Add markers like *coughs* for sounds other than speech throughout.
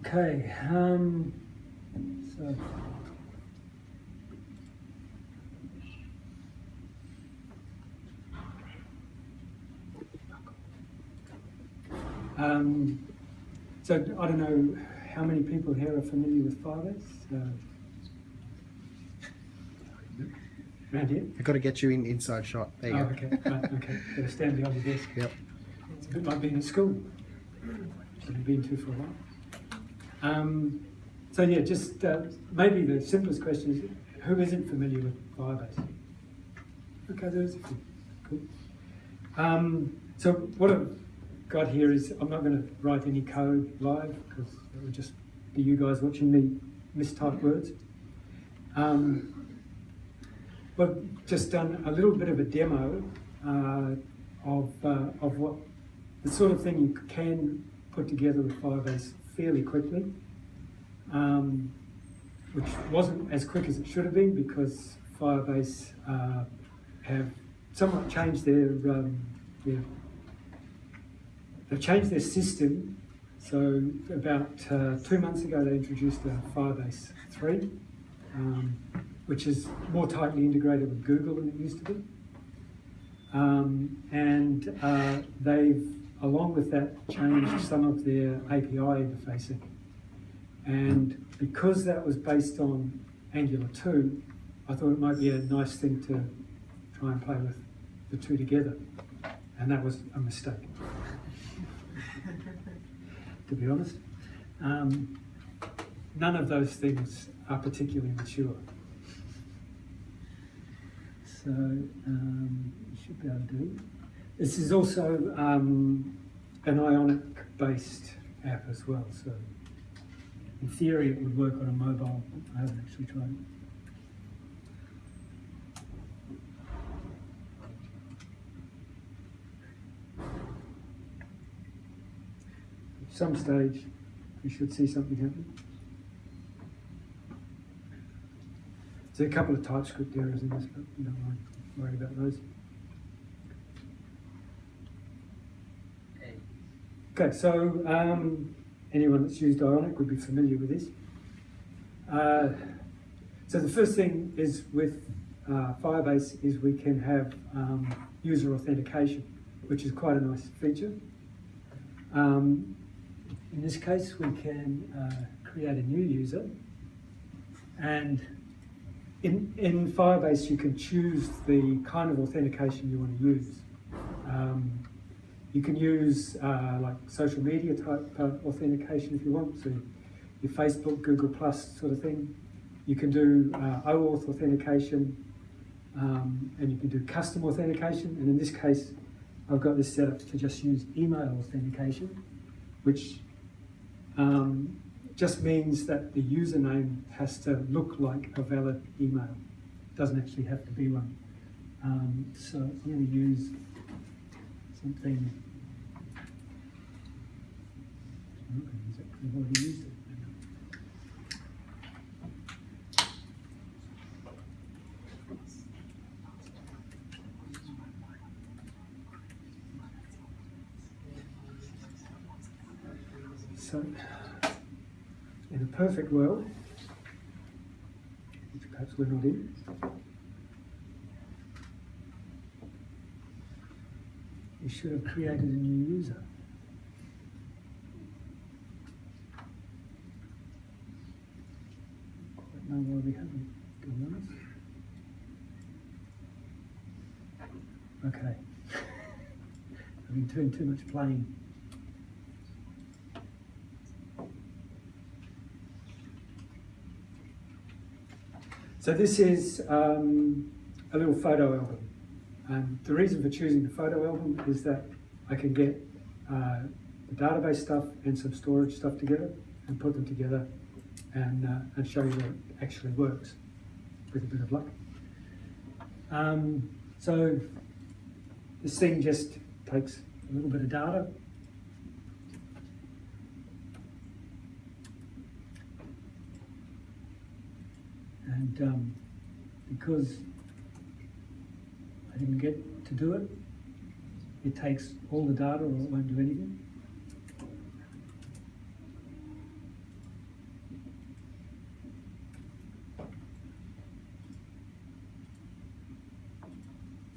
Okay, um, so. Um, so I don't know how many people here are familiar with Firebase. Uh, around here? I've got to get you in inside shot. There you Oh, go. okay, right, okay. Gotta stand behind the desk. Yep. It's a bit like being at school, I've been to for a while. Um, so yeah, just uh, maybe the simplest question is, who isn't familiar with Firebase? Okay, there's a few. Cool. Um, so what I've got here is, I'm not going to write any code live because it would just be you guys watching me mistype words. Um, We've just done a little bit of a demo uh, of, uh, of what the sort of thing you can put together with Firebase fairly quickly, um, which wasn't as quick as it should have been because Firebase uh, have somewhat changed their, um, their they've changed their system. So about uh, two months ago, they introduced a Firebase 3. Um, which is more tightly integrated with Google than it used to be. Um, and uh, they've, along with that, changed some of their API interfacing. And because that was based on Angular 2, I thought it might be a nice thing to try and play with the two together. And that was a mistake, *laughs* to be honest. Um, none of those things are particularly mature. So um, you should be able to do. This is also um, an Ionic-based app as well. So in theory, it would work on a mobile. I haven't actually tried it. At some stage, we should see something happen. There's a couple of TypeScript errors in this, but don't worry, worry about those. Okay, so um, anyone that's used Ionic would be familiar with this. Uh, so the first thing is with uh, Firebase is we can have um, user authentication, which is quite a nice feature. Um, in this case, we can uh, create a new user and in, in Firebase, you can choose the kind of authentication you want to use. Um, you can use uh, like social media type authentication if you want, so your Facebook, Google Plus sort of thing. You can do uh, OAuth authentication, um, and you can do custom authentication. And in this case, I've got this set up to just use email authentication, which um, just means that the username has to look like a valid email. It doesn't actually have to be one. Um, so I'm going to use something. I've already used it. So in a perfect world, which perhaps we're not in, we should have created a new user. Quite know why we haven't, be honest. Okay. *laughs* I've been doing too much playing. So this is um, a little photo album. And the reason for choosing the photo album is that I can get uh, the database stuff and some storage stuff together and put them together and, uh, and show you that it actually works with a bit of luck. Um, so this thing just takes a little bit of data And um, because I didn't get to do it. It takes all the data or it won't do anything.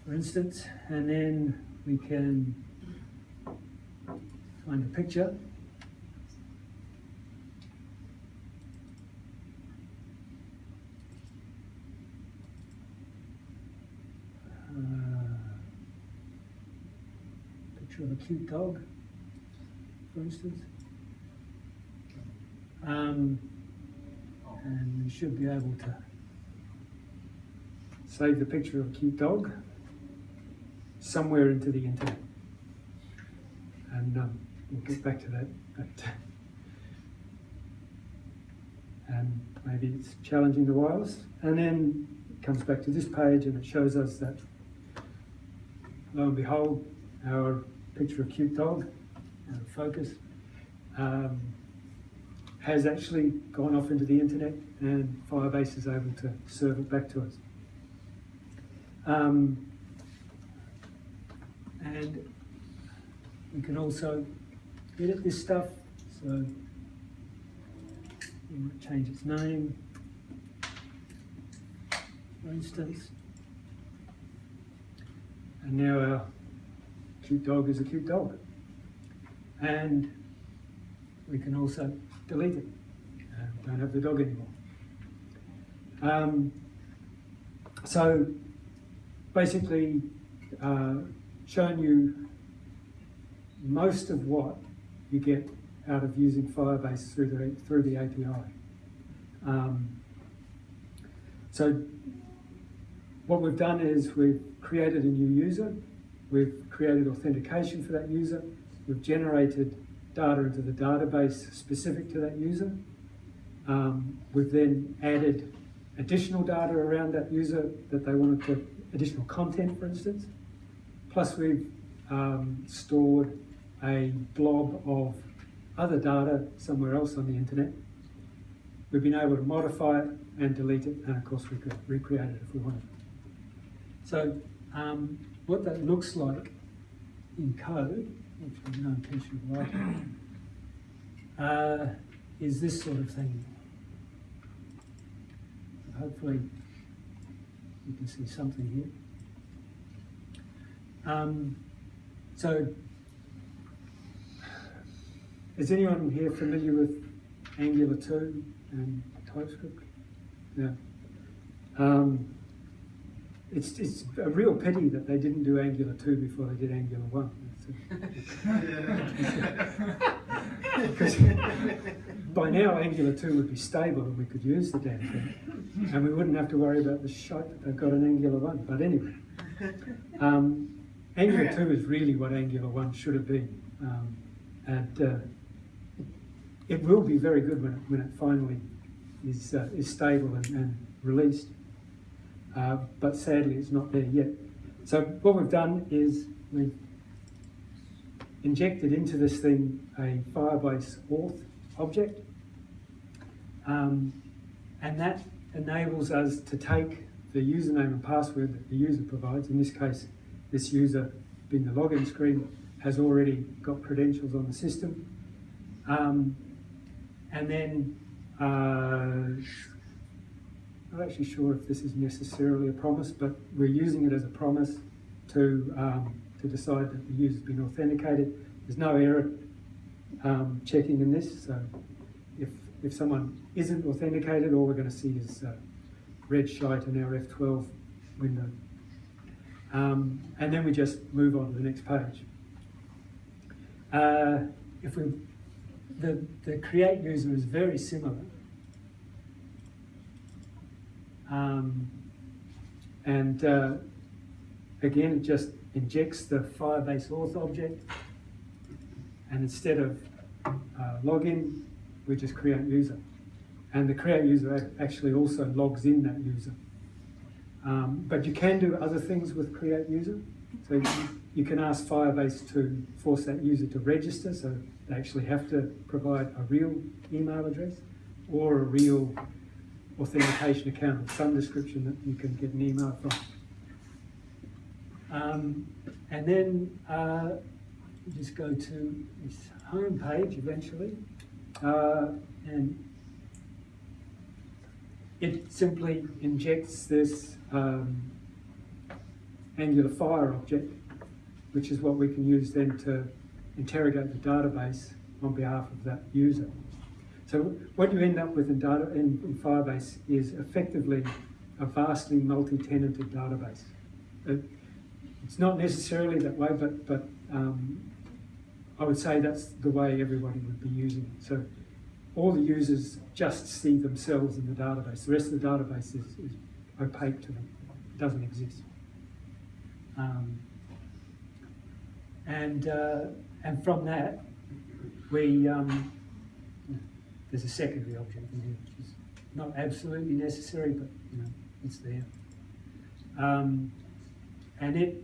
For instance, and then we can find a picture cute dog, for instance. Um, and we should be able to save the picture of a cute dog somewhere into the internet. And um, we'll get back to that. But, and *laughs* maybe it's challenging the wireless. And then it comes back to this page and it shows us that lo and behold, our picture of cute dog, focus, um, has actually gone off into the internet and Firebase is able to serve it back to us. Um, and we can also edit this stuff, so we might change its name, for instance. And now our cute dog is a cute dog. And we can also delete it. Uh, don't have the dog anymore. Um, so basically, uh, showing you most of what you get out of using Firebase through the through the API. Um, so what we've done is we've created a new user, we've created authentication for that user, we've generated data into the database specific to that user. Um, we've then added additional data around that user that they wanted to, additional content for instance. Plus we've um, stored a blob of other data somewhere else on the internet. We've been able to modify it and delete it, and of course we could recreate it if we wanted. So um, what that looks like in code, which is no intention of writing, uh, is this sort of thing. Hopefully you can see something here. Um, so, is anyone here familiar with Angular 2 and TypeScript? Yeah. Um, it's, it's a real pity that they didn't do Angular 2 before they did Angular 1. Because *laughs* by now Angular 2 would be stable and we could use the damn thing. And we wouldn't have to worry about the shite that they've got in Angular 1. But anyway, um, Angular 2 is really what Angular 1 should have been. Um, and uh, it will be very good when it, when it finally is, uh, is stable and, and released. Uh, but sadly it's not there yet. So what we've done is we've injected into this thing a Firebase auth object. Um, and that enables us to take the username and password that the user provides. In this case, this user, being the login screen, has already got credentials on the system. Um, and then, uh, not actually sure if this is necessarily a promise, but we're using it as a promise to, um, to decide that the user's been authenticated. There's no error um, checking in this, so if, if someone isn't authenticated, all we're going to see is uh, red shite in our F12 window. Um, and then we just move on to the next page. Uh, if we, the, the create user is very similar. Um, and uh, again, it just injects the Firebase auth object. And instead of uh, login, we just create user. And the create user actually also logs in that user. Um, but you can do other things with create user. So you, you, can ask Firebase to force that user to register, so they actually have to provide a real email address or a real authentication account of some description that you can get an email from. Um, and then uh, just go to this home page eventually, uh, and it simply injects this um, Angular Fire object, which is what we can use then to interrogate the database on behalf of that user. So what you end up with in, data, in, in Firebase is effectively a vastly multi-tenanted database. It, it's not necessarily that way, but, but um, I would say that's the way everybody would be using it. So all the users just see themselves in the database. The rest of the database is, is opaque to them. It doesn't exist. Um, and, uh, and from that, we, um, there's a secondary object in here, which is not absolutely necessary, but you know, it's there. Um, and it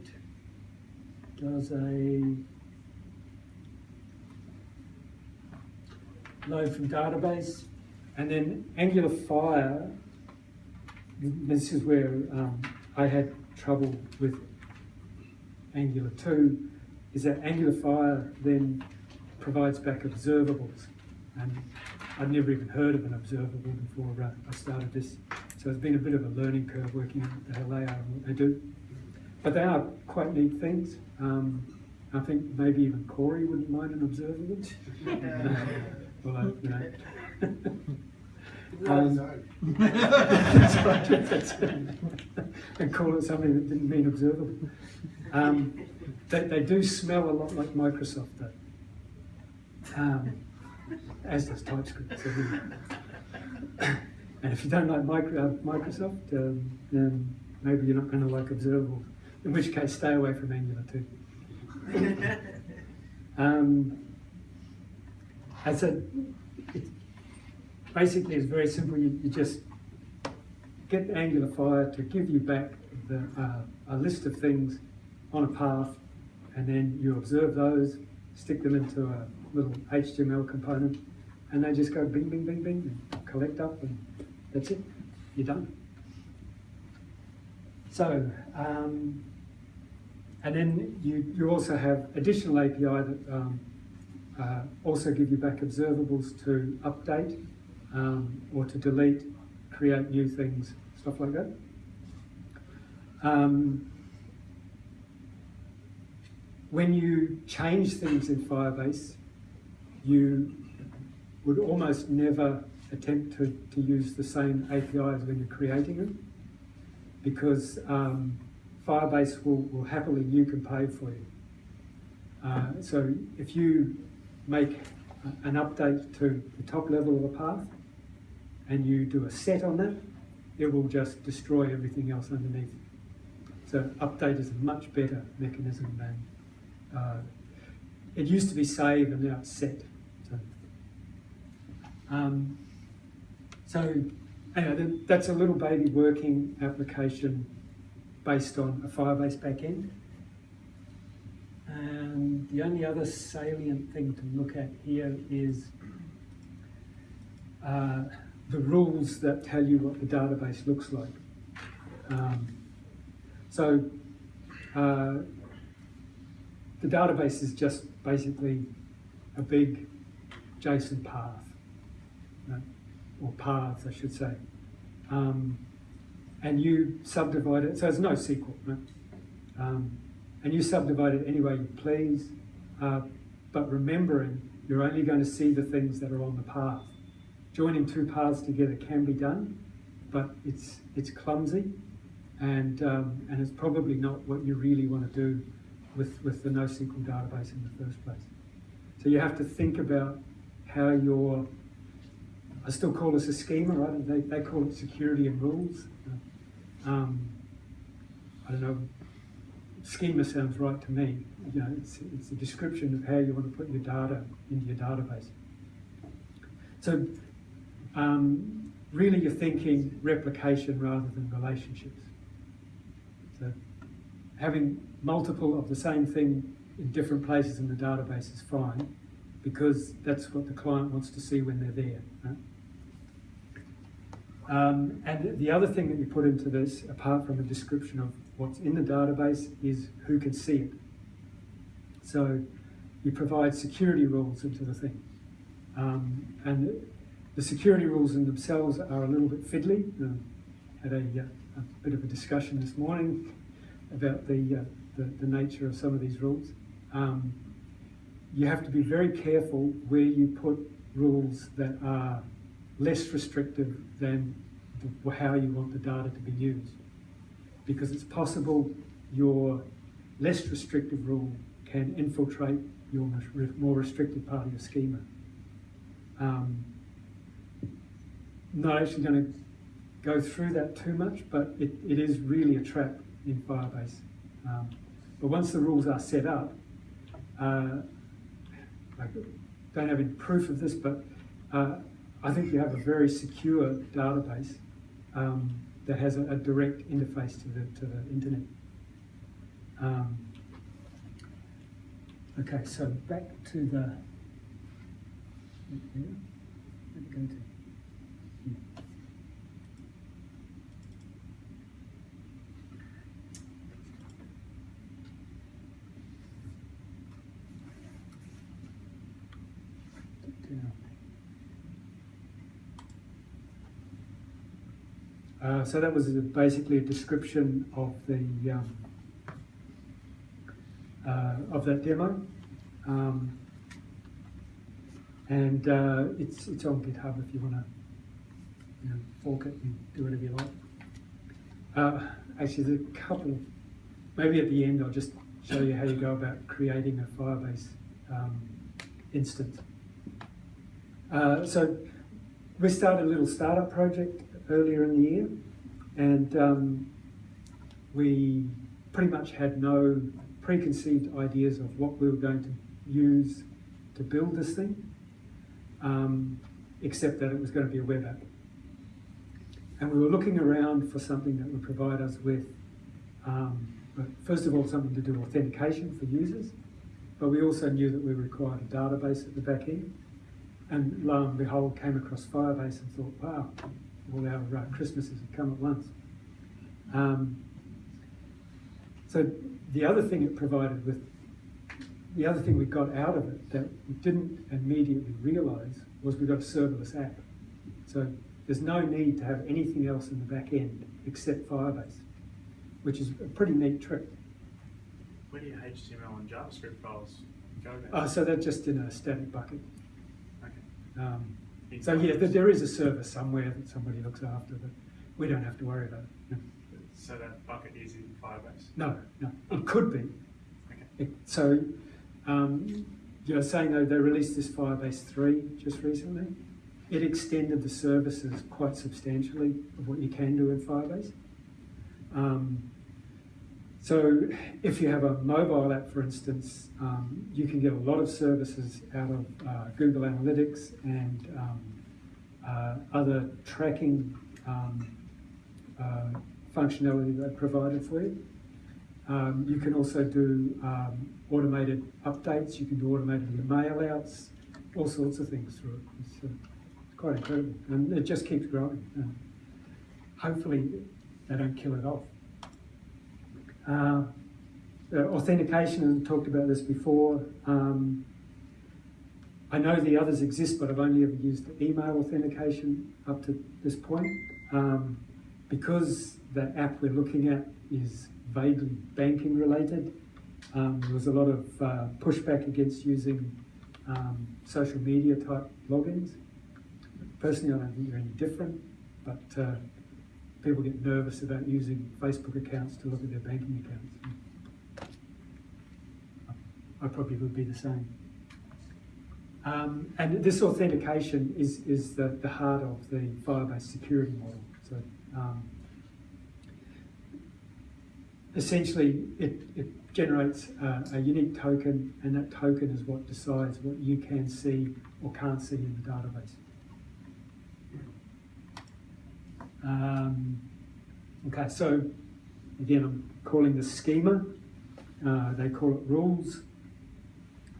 does a load from database, and then Angular Fire. This is where um, I had trouble with Angular 2, is that Angular Fire then provides back observables. And I'd never even heard of an observable before uh, I started this. So it's been a bit of a learning curve working out hell they are and what they do. But they are quite neat things. Um, I think maybe even Corey wouldn't mind an observable. *laughs* *laughs* well, you know. um, that's right, that's it. and call it something that didn't mean observable. Um, they, they do smell a lot like Microsoft though. Um, as does TypeScript. So *coughs* and if you don't like micro, uh, Microsoft, um, then maybe you're not going to like Observable. In which case, stay away from Angular 2. *laughs* um, I said, it basically it's very simple. You, you just get Angular Fire to give you back the, uh, a list of things on a path, and then you observe those, stick them into a little HTML component, and they just go bing, bing, bing, bing, collect up, and that's it. You're done. So, um, and then you, you also have additional API that um, uh, also give you back observables to update um, or to delete, create new things, stuff like that. Um, when you change things in Firebase, you would almost never attempt to, to use the same APIs when you're creating them because um, Firebase will, will happily nuke and pay for you. Uh, so if you make an update to the top level of a path and you do a set on that, it will just destroy everything else underneath. So update is a much better mechanism than uh, it used to be save and now it's set. So, um, so anyway, th- that's a little baby working application based on a Firebase backend. And the only other salient thing to look at here is uh, the rules that tell you what the database looks like. Um, so uh, the database is just basically a big JSON path, or paths, I should say. Um, and you subdivide it, so it's NoSQL? Um, and you subdivide it any way you please, uh, but remembering you're only going to see the things that are on the path. Joining two paths together can be done, but it's it's clumsy, and um, and it's probably not what you really want to do with with the NoSQL database in the first place. So you have to think about how your I still call this a schema, right? They, they call it security and rules. Um, I don't know. Schema sounds right to me. You know, it's, it's a description of how you want to put your data into your database. So, um, really, you're thinking replication rather than relationships. So, having multiple of the same thing in different places in the database is fine because that's what the client wants to see when they're there. Right? Um, and the other thing that you put into this, apart from a description of what's in the database, is who can see it. So you provide security rules into the thing. Um, and the security rules in themselves are a little bit fiddly. Um, had a, uh, a bit of a discussion this morning about the, uh, the, the nature of some of these rules. Um, you have to be very careful where you put rules that are less restrictive than the, how you want the data to be used. Because it's possible your less restrictive rule can infiltrate your more restricted part of your schema. Um, not actually going to go through that too much, but it, it is really a trap in Firebase. Um, but once the rules are set up, uh, I don't have any proof of this, but uh, I think you have a very secure database um, that has a, a direct interface to the, to the internet. Um, okay, so back to the. Yeah, to. yeah. Down. Uh, so that was a- basically a description of the um, uh, of that demo, um, and uh, it's it's on GitHub if you want to you know, fork it and do whatever you like. Uh, actually, there's a couple. Maybe at the end, I'll just show you how you go about creating a Firebase um, instance. Uh, so we started a little startup project earlier in the year, and um, we pretty much had no preconceived ideas of what we were going to use to build this thing, um, except that it was going to be a web app. And we were looking around for something that would provide us with, um, first of all, something to do authentication for users, but we also knew that we required a database at the back end. And lo and behold, came across Firebase and thought, wow, all our uh, Christmases have come at once. Um, so the other thing it provided with, the other thing we got out of it that we didn't immediately realise was we got a serverless app. So there's no need to have anything else in the back end except Firebase, which is a pretty neat trick. Where do your HTML and JavaScript files go then? Uh, so that's just in a static bucket. Okay. Um, so yeah, there- there is a server somewhere that somebody looks after, but we don't have to worry about it. So that bucket is in Firebase? No, no, it could be. Okay. It- So, um, you're saying though, they released this Firebase three just recently. It extended the services quite substantially of what you can do in Firebase. Um, so if you have a mobile app, for instance, um, you can get a lot of services out of uh, Google Analytics and um, uh, other tracking um, uh, functionality they provided for you. Um, you can also do um, automated updates. You can do automated mail outs, all sorts of things through it. It's uh, quite incredible, and it just keeps growing. Hopefully, they don't kill it off. Uh, authentication, I talked about this before. Um, I know the others exist, but I've only ever used email authentication up to this point. Um, because the app we're looking at is vaguely banking related, um, there was a lot of uh, pushback against using um, social media type logins. Personally, I don't think they're any different, but uh, people get nervous about using Facebook accounts to look at their banking accounts. I probably would be the same. Um, and this authentication is, is the, the heart of the Firebase security model. So um, essentially, it, it generates a, a unique token, and that token is what decides what you can see or can't see in the database. Um, okay, so again, I'm calling this schema. Uh, they call it rules.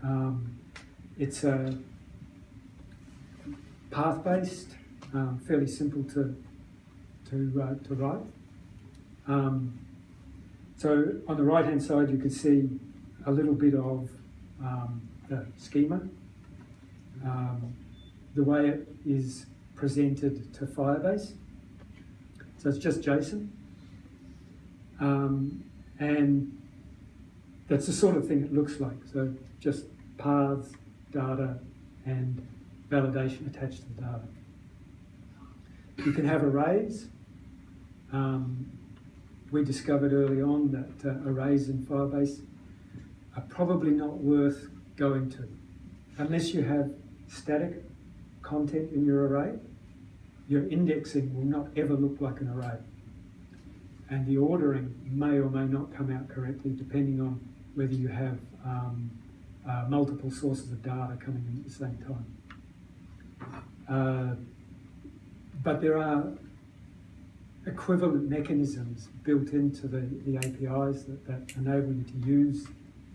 Um, it's a path-based, um, fairly simple to to uh, to write. Um, so on the right-hand side, you can see a little bit of um, the schema, um, the way it is presented to Firebase. So it's just JSON. Um, And that's the sort of thing it looks like. So just paths, data, and validation attached to the data. You can have arrays. Um, we discovered early on that uh, arrays in Firebase are probably not worth going to. Unless you have static content in your array, your indexing will not ever look like an array. And the ordering may or may not come out correctly depending on whether you have um, uh, multiple sources of data coming in at the same time. Uh, but there are equivalent mechanisms built into the, the APIs that, that enable you to use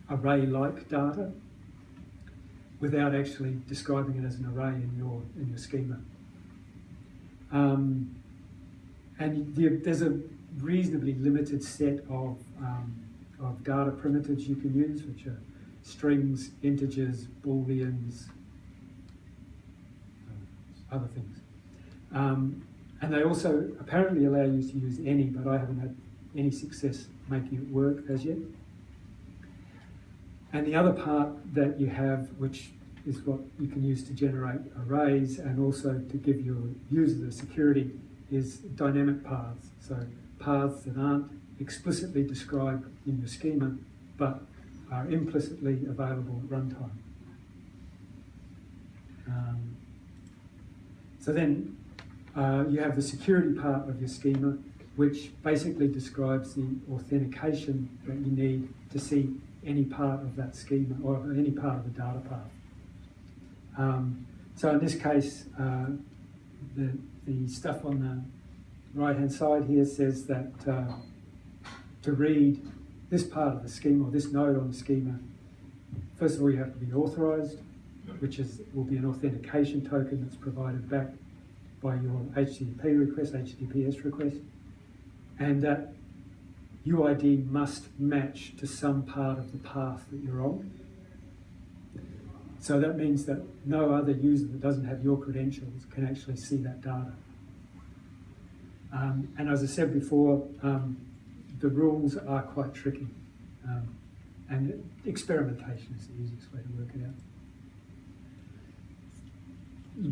array-like data without actually describing it as an array in your, in your schema. Um, and the, there's a reasonably limited set of, um, of data primitives you can use, which are strings, integers, booleans, uh, other things. Um, and they also apparently allow you to use any, but I haven't had any success making it work as yet. And the other part that you have, which is what you can use to generate arrays and also to give your user the security, is dynamic paths. So paths that aren't explicitly described in your schema, but are implicitly available at runtime. Um, so then uh, you have the security part of your schema, which basically describes the authentication that you need to see any part of that schema or any part of the data path. Um, so in this case, uh, the, the stuff on the right hand side here says that uh, to read this part of the schema or this node on the schema, first of all you have to be authorized, which is will be an authentication token that's provided back by your HTTP request, HTTPS request, and that UID must match to some part of the path that you're on. So that means that no other user that doesn't have your credentials can actually see that data. Um, and as I said before, um, the rules are quite tricky. Um, and experimentation is the easiest way to work it out.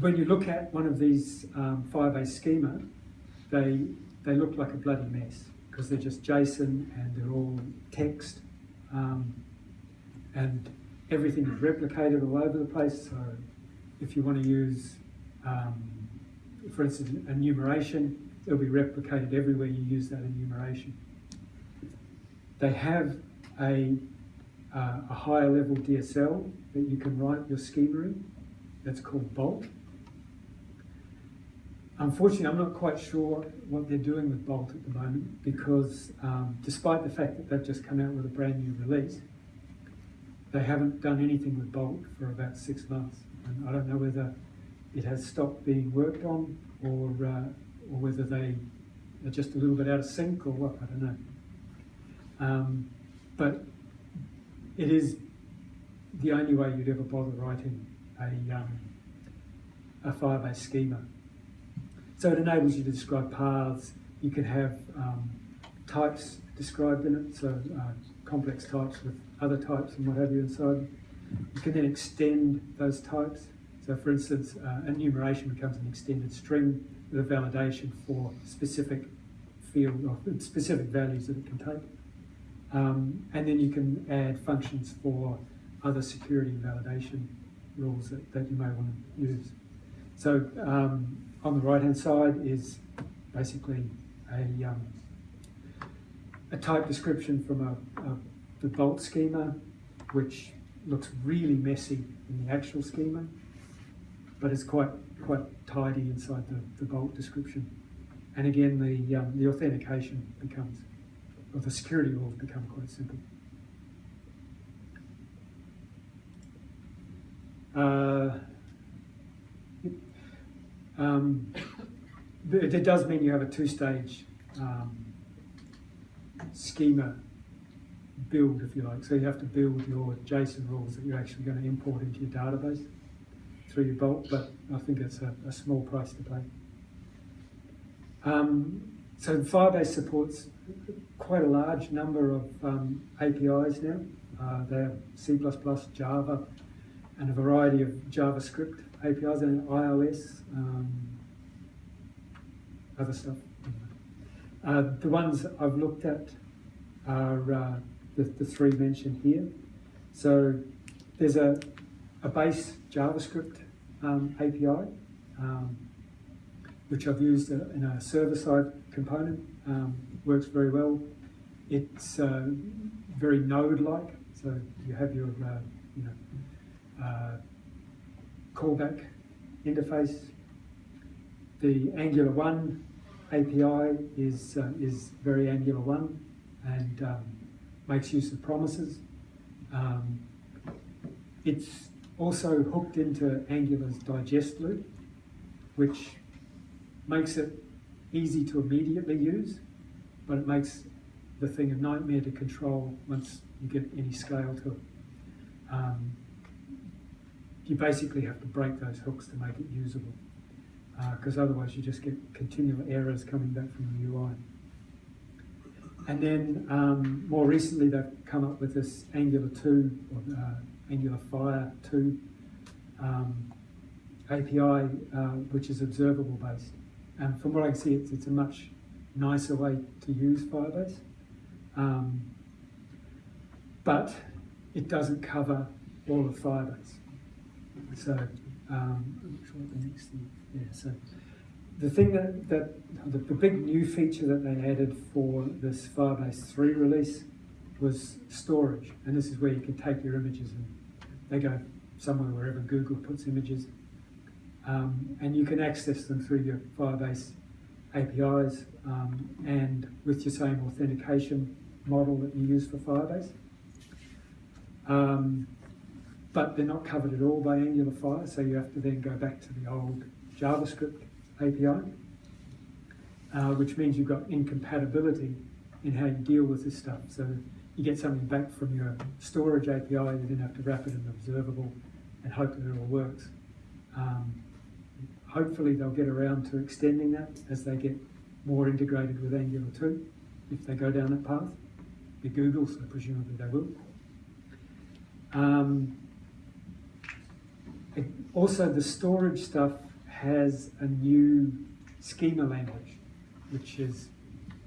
When you look at one of these um, Firebase schema, they, they look like a bloody mess because they're just JSON and they're all text. Um, and everything is replicated all over the place. So if you want to use, um, for instance, enumeration, it'll be replicated everywhere you use that enumeration. They have a, uh, a higher level DSL that you can write your schema in. That's called Bolt. Unfortunately, I'm not quite sure what they're doing with Bolt at the moment because um, despite the fact that they've just come out with a brand new release, they haven't done anything with Bolt for about six months. And I don't know whether it has stopped being worked on or, uh, or whether they are just a little bit out of sync or what, I don't know. Um, but it is the only way you'd ever bother writing a, um, a Firebase schema. So it enables you to describe paths. You can have um, types described in it, so uh, complex types with other types and what have you inside. You can then extend those types. So for instance, uh, enumeration becomes an extended string with a validation for specific field or specific values that it can take. Um, and then you can add functions for other security validation rules that, that you may want to use. So um, on the right hand side is basically a, um, a type description from a, a, the Bolt schema, which looks really messy in the actual schema, but it's quite quite tidy inside the, the Bolt description. And again, the, um, the authentication becomes, or the security rules become quite simple. Uh, um, it, it does mean you have a two-stage um, schema build, if you like. So you have to build your JSON rules that you're actually going to import into your database through your Bolt, but I think it's a, a small price to pay. Um, so Firebase supports quite a large number of um, APIs now. Uh, they're C++, Java, and a variety of JavaScript APIs and iOS, um, other stuff. Uh, the ones I've looked at are uh, the, the three mentioned here. So there's a, a base JavaScript um, API, um, which I've used uh, in a server-side component. Um, works very well. It's uh, very node-like, so you have your uh, you know uh, callback interface. The Angular One API is uh, is very Angular One and um, makes use of promises. Um, it's also hooked into Angular's digest loop, which makes it easy to immediately use, but it makes the thing a nightmare to control once you get any scale to it. Um, you basically have to break those hooks to make it usable, because otherwise you just get continual errors coming back from the UI. And then um, more recently, they've come up with this Angular 2 or uh, Angular Fire 2 um, API, uh, which is observable based. And from what I can see, it's, it's a much nicer way to use Firebase. Um, but it doesn't cover all of Firebase. So, um, I'm not sure what the next thing, yeah, so the thing that, that the, the big new feature that they added for this Firebase 3 release was storage. And this is where you can take your images and they go somewhere wherever Google puts images. Um, and you can access them through your Firebase APIs um, and with your same authentication model that you use for Firebase. Um, but they're not covered at all by Angular Fire, so you have to then go back to the old JavaScript API, uh, which means you've got incompatibility in how you deal with this stuff. So you get something back from your storage API, you then have to wrap it in observable and hope that it all works. Um, hopefully they'll get around to extending that as they get more integrated with Angular 2, if they go down that path. Be Google, so presumably they will. Um, also, the storage stuff has a new schema language, which is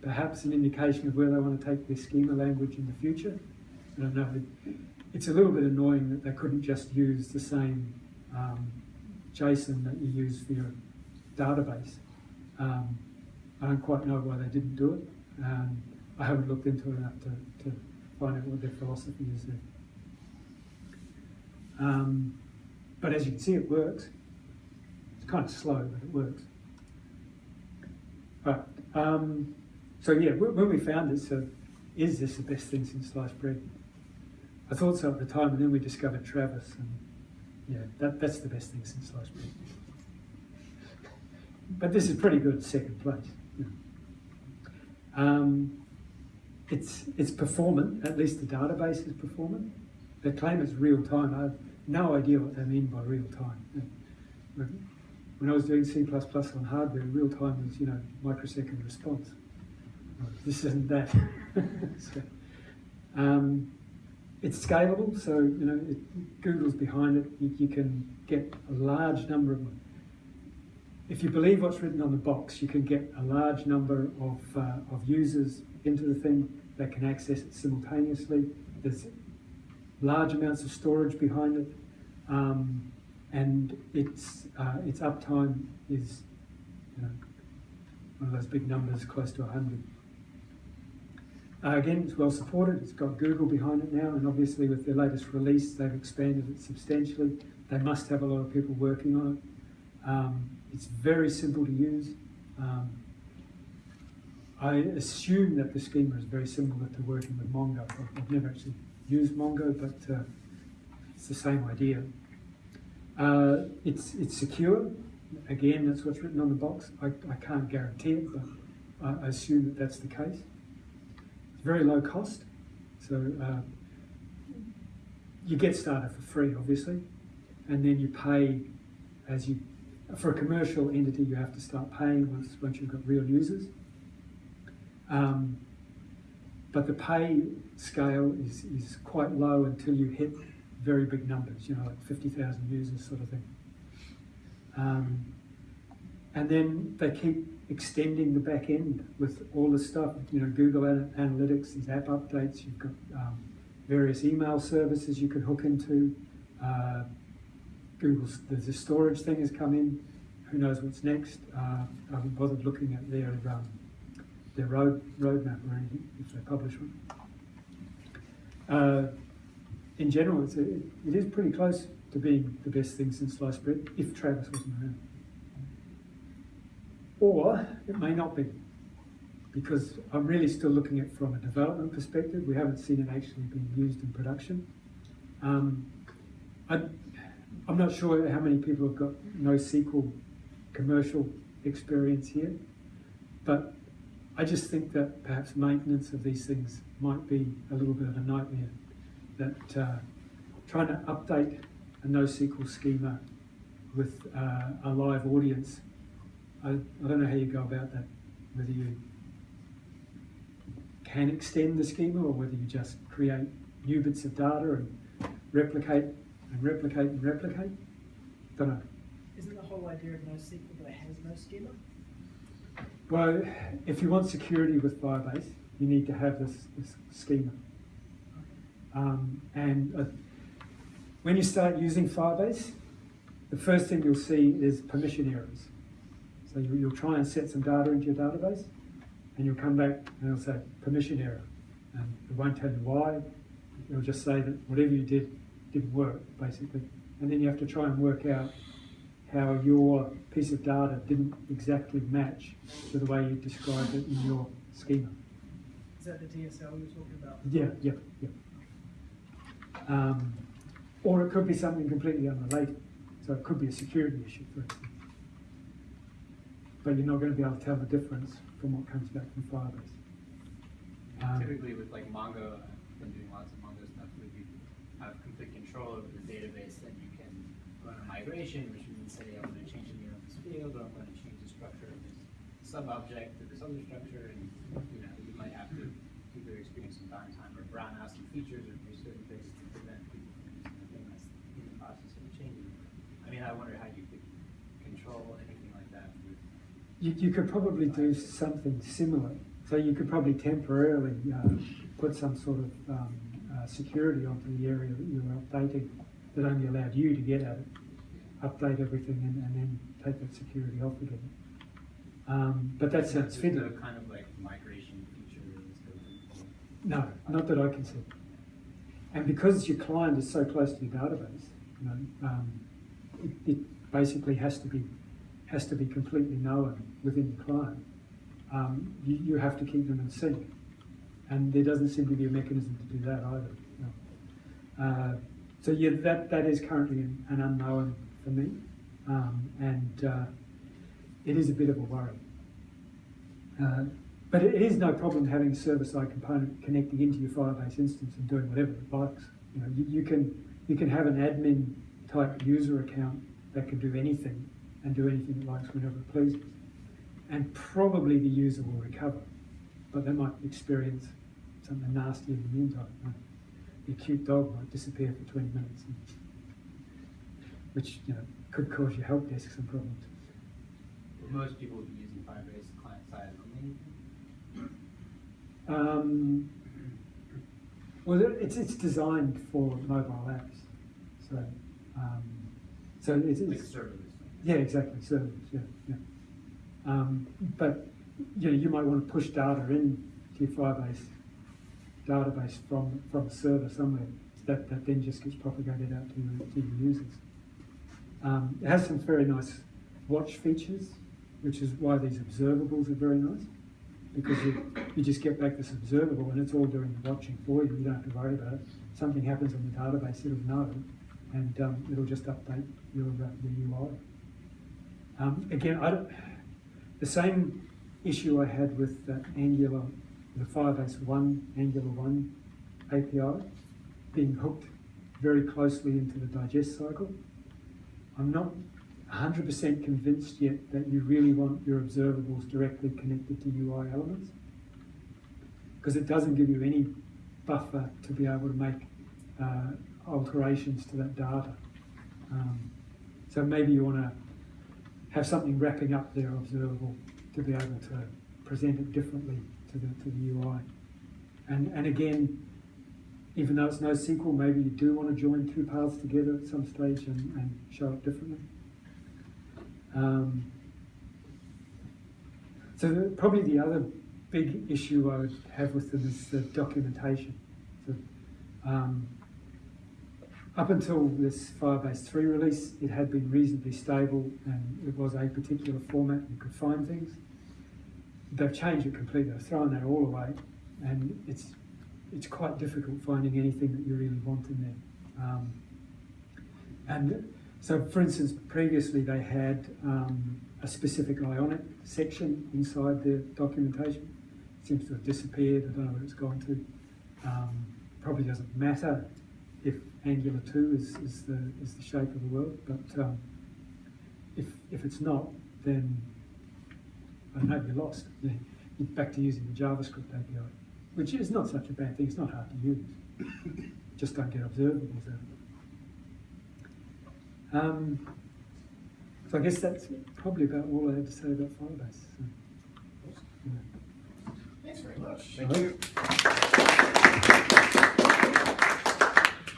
perhaps an indication of where they want to take their schema language in the future. I don't know. It's a little bit annoying that they couldn't just use the same um, JSON that you use for your database. Um, I don't quite know why they didn't do it. Um, I haven't looked into it enough to, to find out what their philosophy is there. Um, but as you can see, it works. Kind of slow, but it works. Right. Um, so yeah, when we found this, uh, is this the best thing since sliced bread? I thought so at the time, and then we discovered Travis, and yeah, that, that's the best thing since sliced bread. But this is pretty good, second place. Um, it's it's performant. At least the database is performant. They claim it's real time. I have no idea what they mean by real time. When I was doing C++ on hardware, real time was you know microsecond response. This isn't that. *laughs* So, um, it's scalable, so you know it, Google's behind it. You, you can get a large number of. If you believe what's written on the box, you can get a large number of, uh, of users into the thing that can access it simultaneously. There's large amounts of storage behind it, um, and its uh, its uptime is you know, one of those big numbers, close to 100. Uh, again, it's well supported. It's got Google behind it now, and obviously with their latest release, they've expanded it substantially. They must have a lot of people working on it. Um, it's very simple to use. Um, I assume that the schema is very similar to working with Mongo. I've- never actually used Mongo, but uh, it's the same idea. Uh, it's it's secure. Again, that's what's written on the box. I, I can't guarantee it, but I, assume that that's the case. It's very low cost, so uh, you get started for free, obviously, and then you pay as you. For a commercial entity, you have to start paying once once you've got real users. Um, but the pay scale is, is quite low until you hit very big numbers, you know, like 50,000 users sort of thing. Um, and then they keep extending the back end with all the stuff, you know, Google Analytics, these app updates, you've got um, various email services you can hook into. Uh, Google's, there's a storage thing has come in, who knows what's next. Uh, I haven't bothered looking at their, um, their road roadmap or anything, if they publish one. Uh, in general, it's a, it is pretty close to being the best thing since sliced bread, if Travis wasn't around. Or it may not be, because I'm really still looking at it from a development perspective. We haven't seen it actually being used in production. Um, I, I'm not sure how many people have got NoSQL commercial experience here, but I just think that perhaps maintenance of these things might be a little bit of a nightmare. That uh, trying to update a NoSQL schema with uh, a live audience, I, I don't know how you go about that. Whether you can extend the schema or whether you just create new bits of data and replicate and replicate and replicate. Don't know. Isn't the whole idea of NoSQL that it has no schema? Well, if you want security with Firebase, you need to have this, this schema. Um, and uh, when you start using Firebase, the first thing you'll see is permission errors. So you, you'll try and set some data into your database, and you'll come back and it'll say permission error. And it won't tell you why. It'll just say that whatever you did didn't work, basically. And then you have to try and work out how your piece of data didn't exactly match to the way you described it in your schema. Is that the DSL you're talking about? Yeah, yeah, yeah. Um, or it could be something completely unrelated. So it could be a security issue, for instance. But you're not going to be able to tell the difference from what comes back from Firebase. Um, Typically with like Mongo, I've been doing lots of Mongo stuff, where you have complete control over the database, then you can run a migration, which means say, I'm gonna change the name of this field, or I'm gonna change the structure of this sub-object to this other structure, and, you know, you might have to either experience some downtime or brown out some features or do certain things to prevent people from using the thing that's in the process of changing. I mean, I wonder how you could control anything like that with You, you could probably do something similar. So you could probably temporarily uh, put some sort of um, uh, security onto the area that you were updating that only allowed you to get at it. Update everything and, and then take that security off again. Um, but that sounds fiddly. kind of like migration feature is built in. No, not that I can see. And because your client is so close to your database, you know, um, it, it basically has to be has to be completely known within the client. Um, you, you have to keep them in sync, and there doesn't seem to be a mechanism to do that either. no. Uh, so yeah, that that is currently an, an unknown for me, um, and uh, it is a bit of a worry. Uh, but it is no problem having a server-side component connecting into your Firebase instance and doing whatever it likes. You know, you, you can you can have an admin type user account that can do anything and do anything it likes whenever it pleases, and probably the user will recover, but they might experience something nasty in the meantime. Know. The cute dog might disappear for 20 minutes, and- which you know could cause your help desk some problems. Most people would be using Firebase client side only. Um, well, it's, it's designed for mobile apps, so, um, so it's, Like it's, serverless. yeah, exactly, servers, yeah, yeah. Um, but, you know, you might want to push data in to your Firebase database from, from a server somewhere, that, that then just gets propagated out to your, to your users. Um, it has some very nice watch features, which is why these observables are very nice because you, you just get back this observable and it's all doing the watching for you. You don't have to worry about it. Something happens on the database, it'll know, and um, it'll just update your, uh, your UI. Um, again, I don't, the same issue I had with uh, Angular, the Firebase 1, Angular 1 API, being hooked very closely into the digest cycle. I'm not 100% convinced yet that you really want your observables directly connected to UI elements. because it doesn't give you any buffer to be able to make uh, alterations to that data. Um, so maybe you want to have something wrapping up their observable to be able to present it differently to the, to the UI. And, and again, even though it's no NoSQL, maybe you do want to join two paths together at some stage and, and show it differently. Um, so the, probably the other big issue I would have with them is the documentation. So, um, up until this Firebase 3 release, it had been reasonably stable and it was a particular format, you could find things. They've changed it completely, they've thrown that all away and it's, it's quite difficult finding anything that you really want in there. Um, and so, for instance, previously they had um, a specific Ionic section inside the documentation. It seems to have disappeared. I don't know where it's gone to. Um, probably doesn't matter if Angular 2 is, is, the, is the shape of the world, but um, if, if it's not, then I don't know, you're lost. You're back to using the JavaScript API, which is not such a bad thing. It's not hard to use. Just don't get observables out of it. Um, so I guess that's probably about all I have to say about Firebase. So, yeah. Thanks very much. Thank you.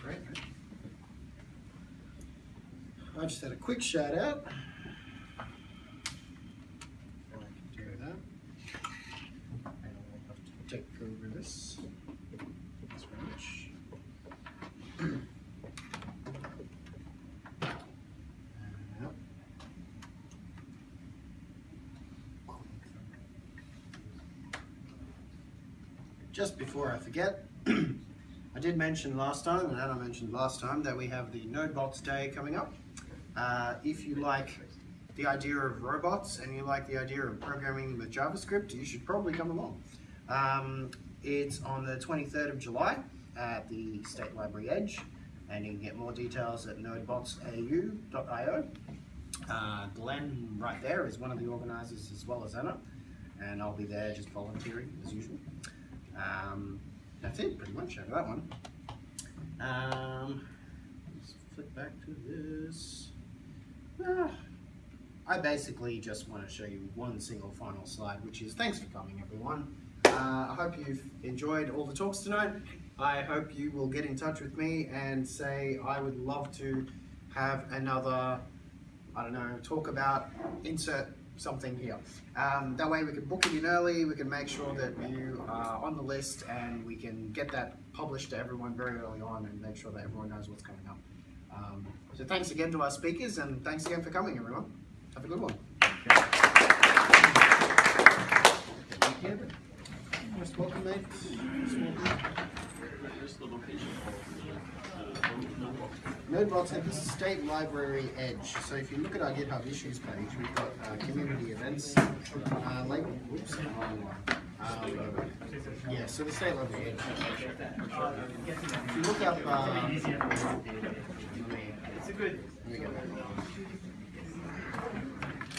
Great. I just a quick shout out. I can do that. And I'll have to take over this. Very much. Uh. Just before I forget, *clears throat* I did mention last time, and Anna mentioned last time, that we have the NodeBots Day coming up. Uh, if you like the idea of robots and you like the idea of programming with JavaScript, you should probably come along. Um, it's on the 23rd of July at the State Library Edge, and you can get more details at nodebotsau.io. Uh, Glenn, right there, is one of the organisers as well as Anna, and I'll be there just volunteering as usual. Um, that's it, pretty much, of that one. Um, let's flip back to this. Ah, I basically just want to show you one single final slide, which is thanks for coming, everyone. Uh, I hope you've enjoyed all the talks tonight. I hope you will get in touch with me and say, I would love to have another, I don't know, talk about insert something here. Um, that way we can book it in early, we can make sure that you are on the list and we can get that published to everyone very early on and make sure that everyone knows what's coming up. Um, so thanks again to our speakers and thanks again for coming everyone. Have a good one. Most welcome mate. Most welcome. NodeBots at the State Library Edge. So if you look at our GitHub issues page, we've got uh, community events uh, label. Oops. Um, yeah, so the State Edge. If you look up, uh, It's a good. let me go back. uh, JavaScript to control the robot.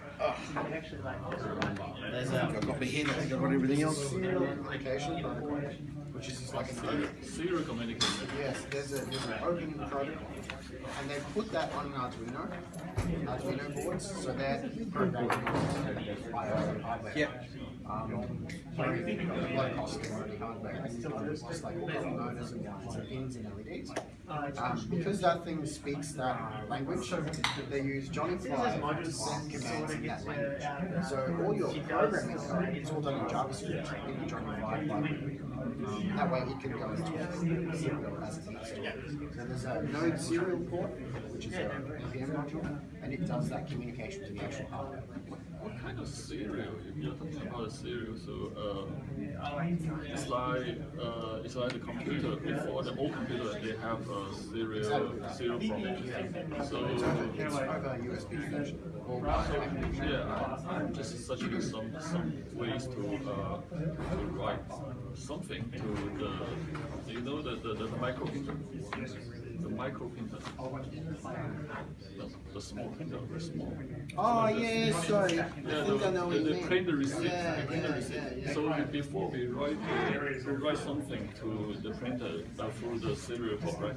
there's a I've got my hand, I think I've got everything else. application which is just like a Serial communication. Yes, there's a there's an open protocol, and they put that on an Arduino, Arduino boards, so they're programming hardware. Yeah. Um, very low cost commodity hardware, just like all motors and and pins and LEDs. Um, because that thing speaks that language, they use Johnny-Five to send commands in that language. So all your programming code is all done in JavaScript in the Johnny-Five library. Um, that way it can go into serial as. So there's a Node serial port, which is a NPM module, and it does that communication to the actual hardware. what kind of serial? If you're talking about a cereal, so uh, it's like uh, it's like the computer. Before the old computer, they have a serial serial format. So It's over USB connection. yeah, I- I'm just searching some some ways to uh, to write something to the you know the the, the micro printer, the micro printer, the, the small printer, very small. Oh yeah, sorry. I Yeah, think I know the, you the mean. print the receipt, Yeah, print the receipt. yeah, yeah. So we- before we write, we write something to the printer uh, through the serial port, right?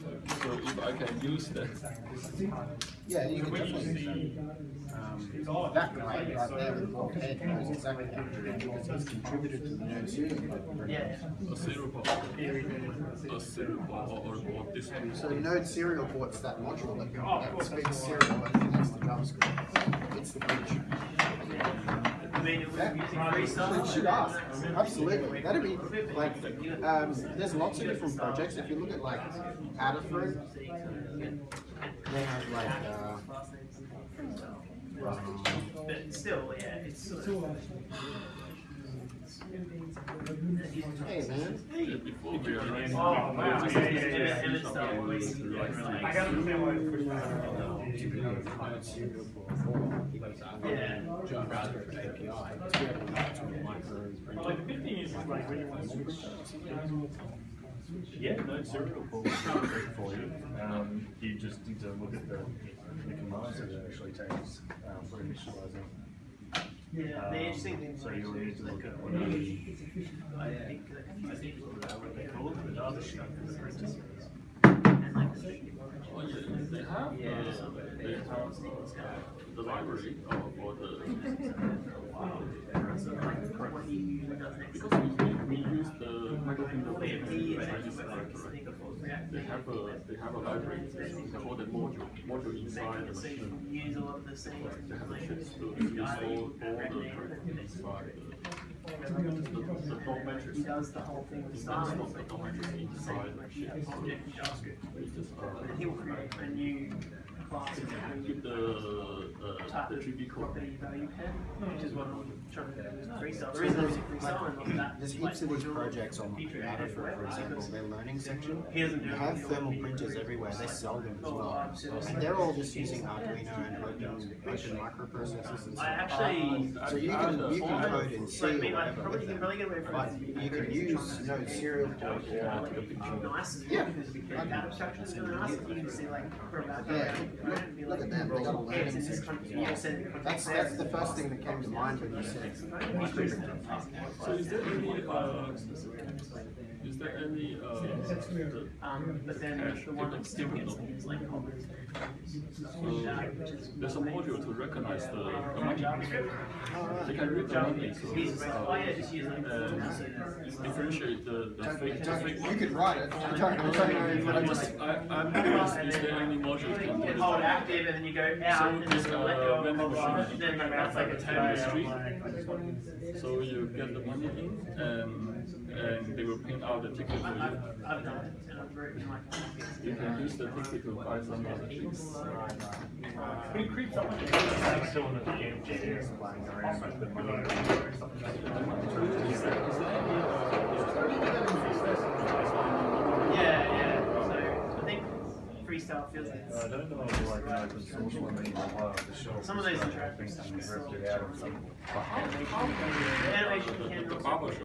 So if I can use that, Yeah, you can definitely. Um, that guy right there with the bald head knows exactly how to do it because he's contributed to the node serial code. a serial port, a serial port or, or, or this tool. So Node serial ports that module that, that speaks serial and connects to JavaScript. It's the bridge. I mean, it was using should ask. Absolutely. That'd be like, um, there's lots of different projects. If you look at like Adafruit, they have like, uh, But still, yeah, it's sort of. hey man, Before Oh, wow. just Yeah, yeah, always- to write things. I. Yeah. Like the good thing is, like you want to switch. Yeah, no serial port is great for you. Um, you just need to look at the, the commands that it actually takes, um, for initializing. Yeah, the interesting thing. So you'll need to look at what I think, I think what they call it, the data sheet. And like the. Oh, yeah, they have, uh, they have uh, the library or, or the, *laughs* So like what he usually does next. because we, we use the microprinter for He the is Chinese actually factory. React. They have a, they have a library, they call it module, module inside the machine. use a lot of the same. They have a like, chip to use all, all the characters inside the, the, the dot matrix. He does the whole thing with It's style. not the dot matrix inside the chip, so Object in JavaScript. we just, And he will create a new class of keep the, uh, type the of GB code. property value pen, which is what I'm trying to do with freestyle. The reason I'm using freestyle and not that. there's heaps of these projects on feature Adafruit, for example, their learning section. He They have thermal printers everywhere, they sell them as well. Oh, and they're all just using Arduino and open, open microprocessors and stuff. So you can, you can code in C or like, me, like, whatever with you can them. probably get away from But you can use Node serial port or Yeah. because we can add abstractions really nice, you can see like, for about, Yeah. right, Look at them, they got a learning section. country, you can send it to That's, that's the first thing that came to mind when you said microprinter. So is there any, uh, there any, uh, the- Um, but then the one that still gets like comments. so there's a module to recognize the, the money. They can read the money, so, He's like, yeah, just use like. and differentiate the, the fake, the fake You money. could write it, I don't, I don't know I I just, just, I, I'm curious, is there any module You can put it hold on? active and then you go out and then uh, let go of vending machine. then that's like a in the turn. street. So you get the money in and, and they will print out the ticket for you. I've, I've done it and I've written. You can use the ticket to buy some other things. Pretty creeps up. I'm still in the game, jam, flying around, but the money. Yeah, yeah, so I think freestyle feels like I don't know if like an open source one that you can buy off the shelf. Some of those It's like, I interactive stuff you is ripped out of some. animation, the animation The, can